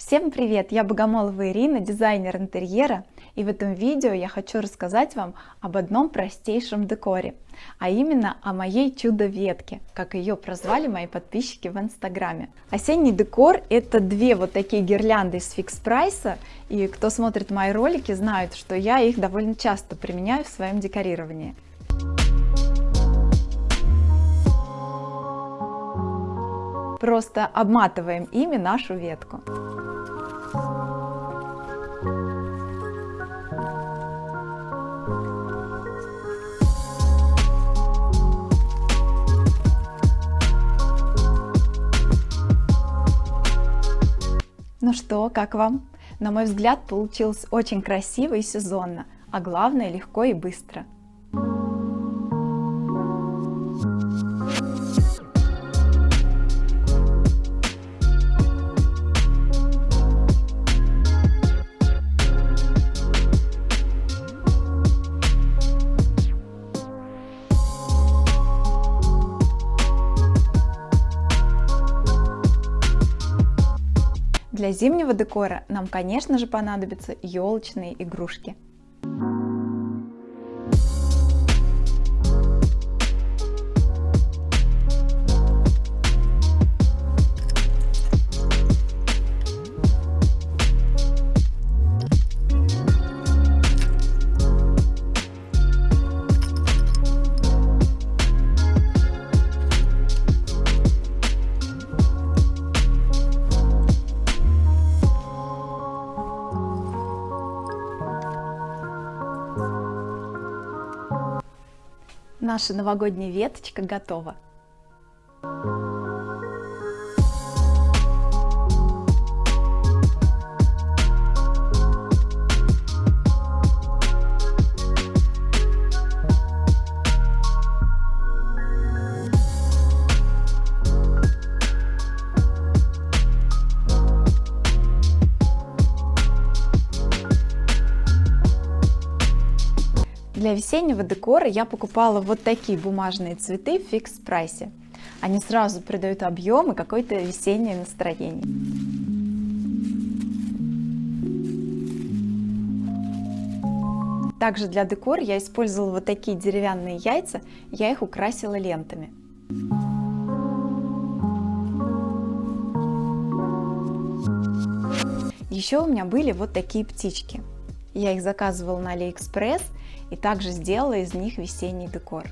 Всем привет! Я Богомолова Ирина, дизайнер интерьера, и в этом видео я хочу рассказать вам об одном простейшем декоре, а именно о моей чудо-ветке, как ее прозвали мои подписчики в инстаграме. Осенний декор это две вот такие гирлянды из фикс прайса, и кто смотрит мои ролики знают, что я их довольно часто применяю в своем декорировании. Просто обматываем ими нашу ветку. Ну что, как вам? На мой взгляд, получилось очень красиво и сезонно, а главное легко и быстро. Для зимнего декора нам, конечно же, понадобятся елочные игрушки. Наша новогодняя веточка готова. Для весеннего декора я покупала вот такие бумажные цветы в фикс прайсе. Они сразу придают объем и какое-то весеннее настроение. Также для декора я использовала вот такие деревянные яйца, я их украсила лентами. Еще у меня были вот такие птички. Я их заказывала на Алиэкспресс и также сделала из них весенний декор.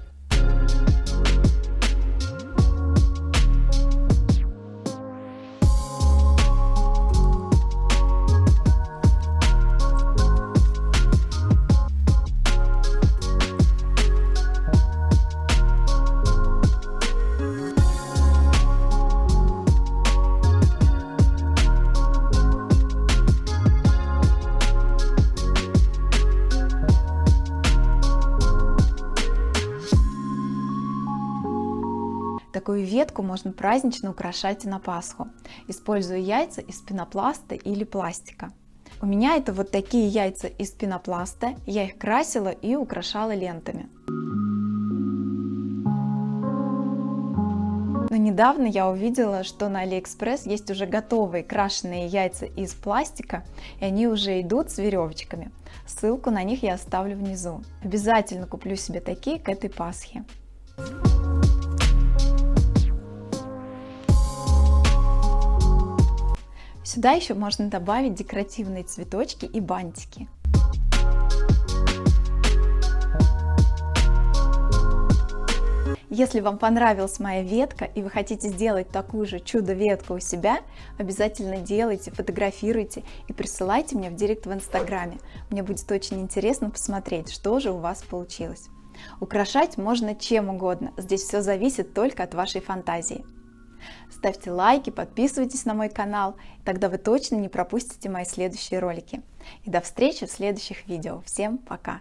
Такую ветку можно празднично украшать на Пасху, используя яйца из пенопласта или пластика. У меня это вот такие яйца из пенопласта, я их красила и украшала лентами. Но недавно я увидела, что на Алиэкспресс есть уже готовые крашеные яйца из пластика, и они уже идут с веревочками. Ссылку на них я оставлю внизу. Обязательно куплю себе такие к этой Пасхе. Сюда еще можно добавить декоративные цветочки и бантики. Если вам понравилась моя ветка и вы хотите сделать такую же чудо-ветку у себя, обязательно делайте, фотографируйте и присылайте мне в директ в инстаграме. Мне будет очень интересно посмотреть, что же у вас получилось. Украшать можно чем угодно, здесь все зависит только от вашей фантазии. Ставьте лайки, подписывайтесь на мой канал, тогда вы точно не пропустите мои следующие ролики. И до встречи в следующих видео. Всем пока!